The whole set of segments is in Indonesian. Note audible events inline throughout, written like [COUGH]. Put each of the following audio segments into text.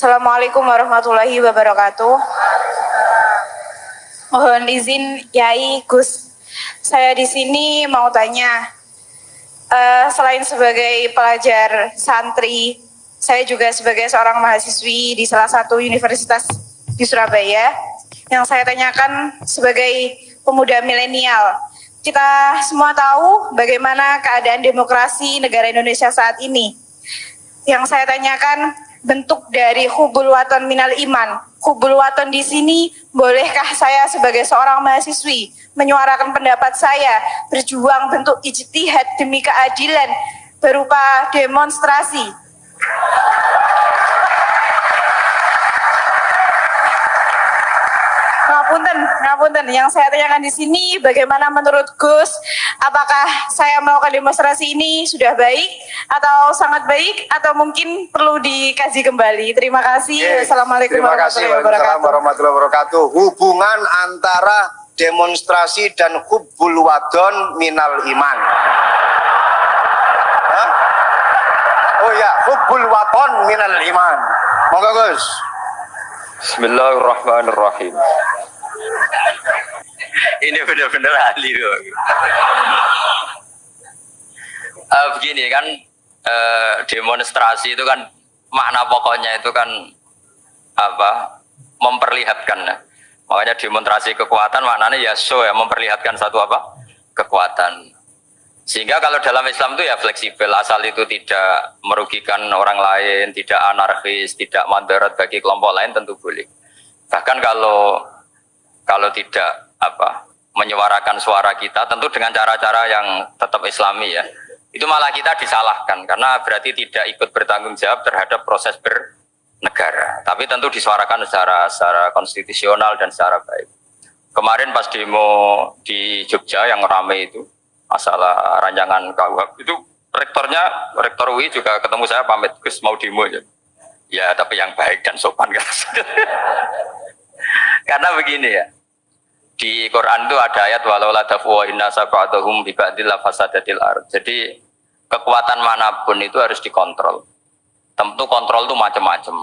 Assalamualaikum warahmatullahi wabarakatuh. Mohon izin Yai Gus, saya di sini mau tanya, uh, selain sebagai pelajar santri, saya juga sebagai seorang mahasiswi di salah satu universitas di Surabaya. Yang saya tanyakan sebagai pemuda milenial, kita semua tahu bagaimana keadaan demokrasi negara Indonesia saat ini. Yang saya tanyakan, bentuk dari hubul waton minal iman. Hubul waton di sini, bolehkah saya sebagai seorang mahasiswi menyuarakan pendapat saya, berjuang bentuk ijtihad demi keadilan berupa demonstrasi. Ngapunten, ngapunten. Yang saya tanyakan di sini, bagaimana menurut Gus, apakah saya melakukan demonstrasi ini sudah baik atau sangat baik atau mungkin perlu dikaji kembali? Terima kasih. Yes. Assalamualaikum Terima kasih. warahmatullahi wabarakatuh. Hubungan antara demonstrasi dan hubbul wadon minal iman. Hah? Oh ya, hubbul wadon minal iman. Monggo Gus. Bismillahirrahmanirrahim. Ini benar-benar ahli loh. Begini kan uh, demonstrasi itu kan makna pokoknya itu kan apa memperlihatkan ya. makanya demonstrasi kekuatan maknanya ya show ya memperlihatkan satu apa kekuatan sehingga kalau dalam Islam itu ya fleksibel, asal itu tidak merugikan orang lain, tidak anarkis, tidak mandarat bagi kelompok lain tentu boleh. Bahkan kalau kalau tidak apa menyuarakan suara kita, tentu dengan cara-cara yang tetap Islami ya, itu malah kita disalahkan karena berarti tidak ikut bertanggung jawab terhadap proses bernegara. Tapi tentu disuarakan secara secara konstitusional dan secara baik. Kemarin pas demo di Jogja yang ramai itu, masalah rancangan KUHP itu rektornya rektor UI juga ketemu saya pamit Gus mau demo ya ya tapi yang baik dan sopan [LAUGHS] kan karena begini ya di Quran itu ada ayat walau la wa inna sab'atuhum bi ba'dil fasadatil ard. Jadi kekuatan mana pun itu harus dikontrol. Tentu kontrol itu macam-macam.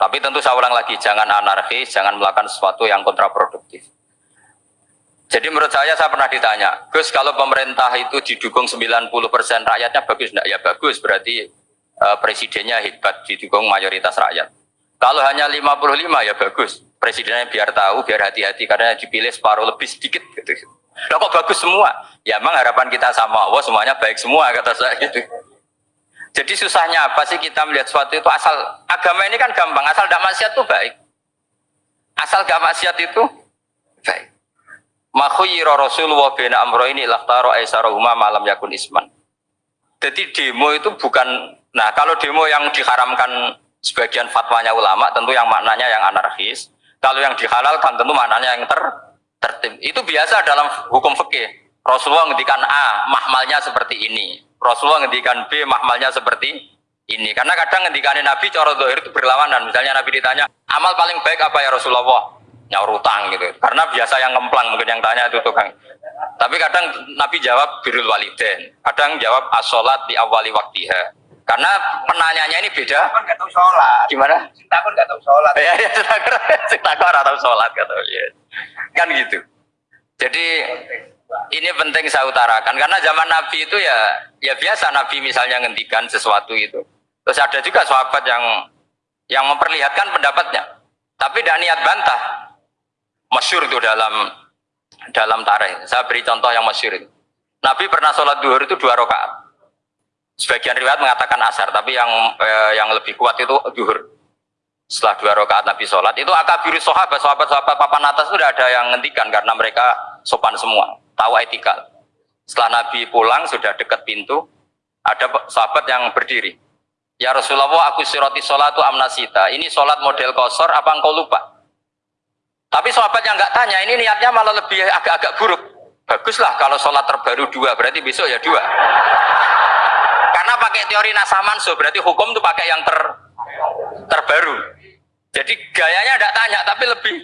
Tapi tentu saya ulang lagi jangan anarkis jangan melakukan sesuatu yang kontraproduktif. Jadi menurut saya saya pernah ditanya, Gus kalau pemerintah itu didukung 90% rakyatnya bagus? Enggak? Ya bagus, berarti uh, presidennya hebat didukung mayoritas rakyat. Kalau hanya 55 ya bagus, presidennya biar tahu, biar hati-hati karena dipilih separuh lebih sedikit gitu. Loh kok bagus semua? Ya emang harapan kita sama Allah semuanya baik semua kata saya gitu. Jadi susahnya apa sih kita melihat sesuatu itu asal agama ini kan gampang, asal tidak maksiat itu baik. Asal gak maksiat itu baik. Makhuyira Rasulullah bina amro ini laktaro aisarahuma malam yakun isman. Jadi demo itu bukan, nah kalau demo yang diharamkan sebagian fatwanya ulama tentu yang maknanya yang anarkis. Kalau yang dihalalkan tentu maknanya yang ter tertib. Itu biasa dalam hukum fikih. Rasulullah ngendikan A, mahmalnya seperti ini. Rasulullah ngendikan B, mahmalnya seperti ini. Karena kadang ngendikanin Nabi cara dohir itu berlawanan. Misalnya Nabi ditanya, amal paling baik apa ya Rasulullah? nyaur utang gitu. Karena biasa yang ngemplang mungkin yang tanya itu tukang. Tapi kadang Nabi jawab birul waliden, kadang jawab asolat di awali waktiha. Karena penanyanya ini beda. Kan nggak tahu sholat. Gimana? Nggak tahu sholat. Ya, ya, sholat ya. Kan gitu. Jadi ini penting saya utarakan karena zaman Nabi itu ya ya biasa Nabi misalnya ngendikan sesuatu itu. Terus ada juga sahabat yang yang memperlihatkan pendapatnya. Tapi tidak niat bantah masyur itu dalam dalam tarikh. Saya beri contoh yang masyur itu. Nabi pernah sholat duhur itu dua rakaat. Sebagian riwayat mengatakan asar, tapi yang eh, yang lebih kuat itu duhur. Setelah dua rakaat Nabi sholat, itu akabiri sahabat, sahabat-sahabat papan atas sudah ada yang ngendikan karena mereka sopan semua, tahu etika. Setelah Nabi pulang, sudah dekat pintu, ada sahabat yang berdiri. Ya Rasulullah, aku siroti sholat itu amnasita. Ini sholat model kosor, apa engkau lupa? Tapi sahabat yang nggak tanya, ini niatnya malah lebih agak-agak buruk. Baguslah kalau sholat terbaru dua, berarti besok ya dua. Pakai teori nasamanso, berarti hukum itu pakai yang ter terbaru. Jadi gayanya tidak tanya, tapi lebih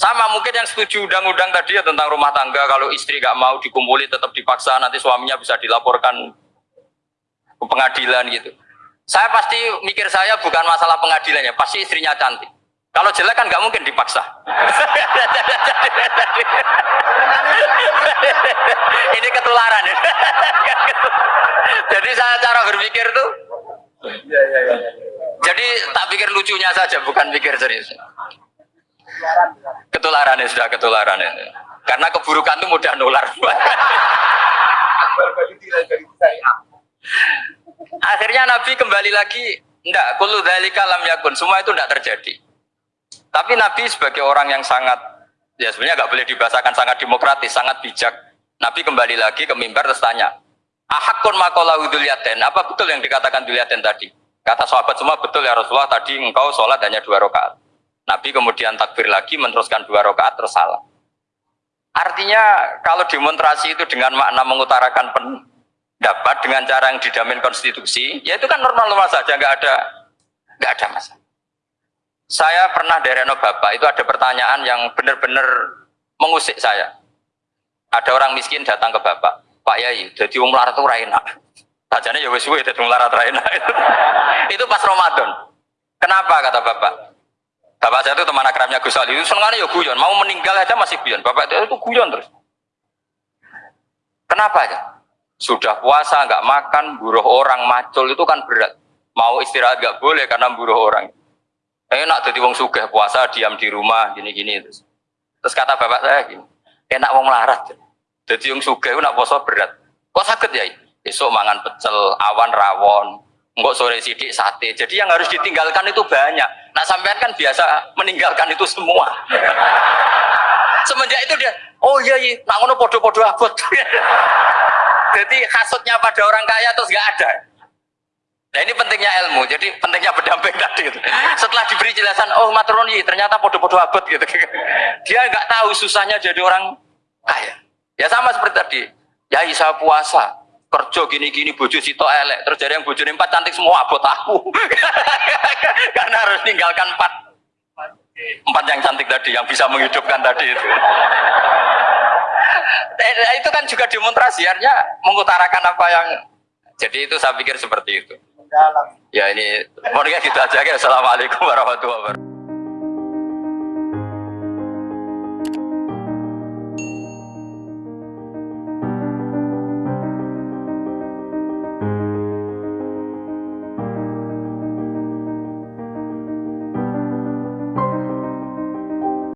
sama mungkin yang setuju undang-undang tadi ya tentang rumah tangga kalau istri nggak mau dikumpuli tetap dipaksa nanti suaminya bisa dilaporkan ke pengadilan gitu. Saya pasti mikir saya bukan masalah pengadilannya, pasti istrinya cantik. Kalau jelek kan nggak mungkin dipaksa. [LAUGHS] Ini ketularan ya. Jadi saya cara berpikir tuh. Jadi tak pikir lucunya saja, bukan pikir serius. Ketularan ya sudah ketularan ya. Karena keburukan itu mudah nular. Akhirnya Nabi kembali lagi, enggak, kullu dzalika lam yakun, semua itu enggak terjadi. Tapi Nabi sebagai orang yang sangat, ya sebenarnya nggak boleh dibahasakan sangat demokratis, sangat bijak. Nabi kembali lagi ke mimbar terus tanya, Ahakun makolahu duliaten, apa betul yang dikatakan duliaten tadi? Kata sahabat semua betul ya Rasulullah, tadi engkau sholat hanya dua rakaat. Nabi kemudian takbir lagi meneruskan dua rakaat terus salah. Artinya kalau demonstrasi itu dengan makna mengutarakan pendapat dengan cara yang didamin konstitusi, ya itu kan normal-normal saja, nggak ada nggak ada masalah. Saya pernah dari Reno Bapak itu ada pertanyaan yang benar-benar mengusik saya. Ada orang miskin datang ke Bapak, Pak Yai, jadi wong melarat itu raina. Tajane ya wis suwe dadi melarat raina. [LAUGHS] itu pas Ramadan. Kenapa kata Bapak? Bapak saya itu teman akrabnya Gus Ali, itu senengannya ya guyon, mau meninggal aja masih guyon. Bapak itu, itu guyon terus. Kenapa ya? Sudah puasa, nggak makan, buruh orang, macul itu kan berat. Mau istirahat nggak boleh karena buruh orang enak jadi wong sugih puasa diam di rumah gini-gini terus terus kata bapak saya gini enak wong larat jadi wong sugih nak puasa berat. Kok sakit ya? Besok mangan pecel awan rawon enggak sore sidik sate. Jadi yang harus ditinggalkan itu banyak. Nah sampean kan biasa meninggalkan itu semua. [LAUGHS] Semenjak itu dia oh iya iya nak ngono podo-podo abot. [LAUGHS] Jadi hasutnya pada orang kaya terus nggak ada. Nah ini pentingnya ilmu, jadi pentingnya berdamping [LAUGHS] tadi. Setelah diberi jelasan, oh maturoni ternyata podo-podo abad gitu. Dia nggak tahu susahnya jadi orang kaya. Ya sama seperti tadi, ya isa puasa, kerja gini-gini, bojo sito elek, terus jadi yang bojo empat cantik semua abot aku. [LAUGHS] Karena harus tinggalkan empat empat yang cantik tadi, yang bisa menghidupkan tadi itu. [LAUGHS] Nah, itu kan juga demonstrasi, artinya mengutarakan apa yang jadi itu saya pikir seperti itu. Ya ini, mau gitu aja. Assalamualaikum warahmatullahi wabarakatuh.